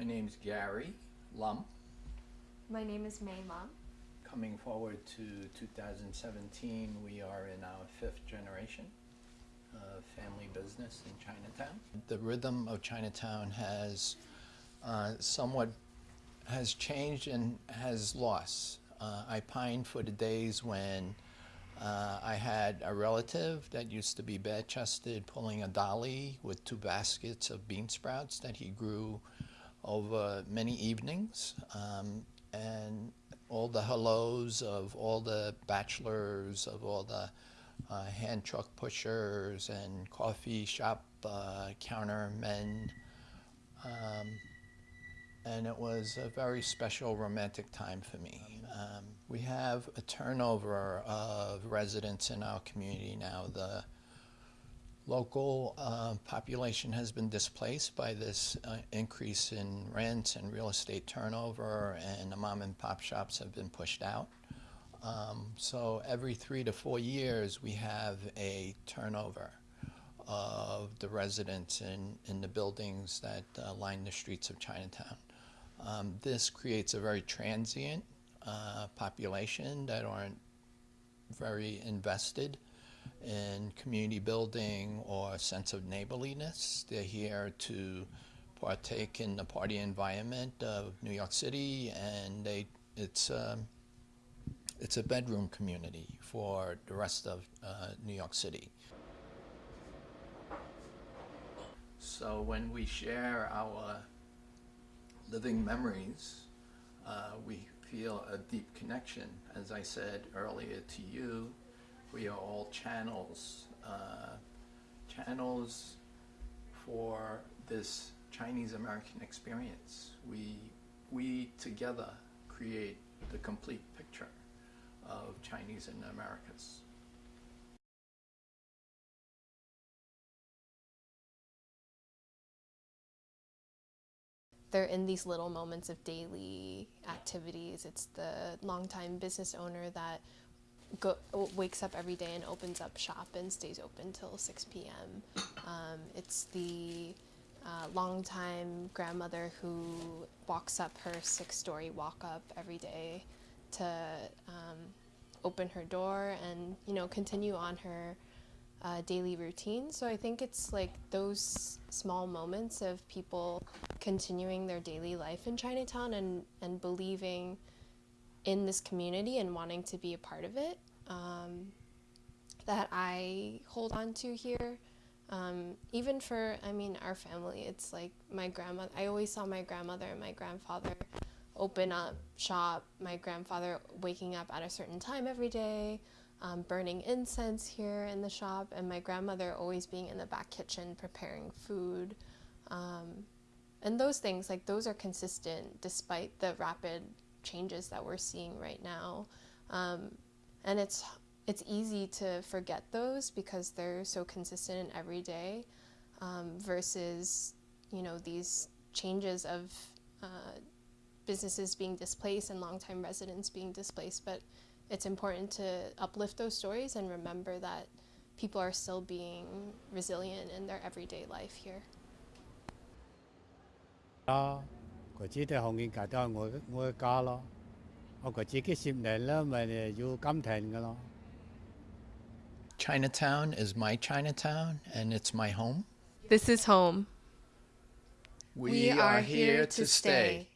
My name is Gary Lum. My name is May Lum. Coming forward to 2017, we are in our fifth generation of family business in Chinatown. The rhythm of Chinatown has uh, somewhat has changed and has lost. Uh, I pine for the days when uh, I had a relative that used to be bare-chested pulling a dolly with two baskets of bean sprouts that he grew over many evenings. Um, and all the hellos of all the bachelors, of all the uh, hand truck pushers and coffee shop uh, counter men. Um, and it was a very special romantic time for me. Um, we have a turnover of residents in our community now. The local uh, population has been displaced by this uh, increase in rents and real estate turnover, and the mom and pop shops have been pushed out. Um, so every three to four years, we have a turnover of the residents in, in the buildings that uh, line the streets of Chinatown. Um, this creates a very transient uh, population that aren't very invested in community building or a sense of neighborliness. They're here to partake in the party environment of New York City, and they, it's, um, it's a bedroom community for the rest of uh, New York City. So when we share our living memories, uh, we feel a deep connection. As I said earlier to you, we are all channels, uh, channels for this Chinese American experience. We, we together create the complete picture of Chinese in the Americas. They're in these little moments of daily activities. It's the longtime business owner that go, wakes up every day and opens up shop and stays open till 6 p.m. Um, it's the uh, longtime grandmother who walks up her six-story walk-up every day to um, open her door and you know continue on her uh, daily routine. So I think it's like those small moments of people continuing their daily life in Chinatown and, and believing in this community and wanting to be a part of it um, that I hold on to here. Um, even for, I mean, our family, it's like my grandmother, I always saw my grandmother and my grandfather open up shop, my grandfather waking up at a certain time every day, um, burning incense here in the shop, and my grandmother always being in the back kitchen preparing food. Um, and those things, like those are consistent despite the rapid changes that we're seeing right now. Um, and it's it's easy to forget those because they're so consistent and everyday um, versus you know these changes of uh, businesses being displaced and longtime residents being displaced but it's important to uplift those stories and remember that people are still being resilient in their everyday life here. 啊，佢只系红建界都系我我嘅家咯。我佢自己十年啦，咪要金田嘅咯。Chinatown is my Chinatown and it's my home. This is home. We, are here to stay.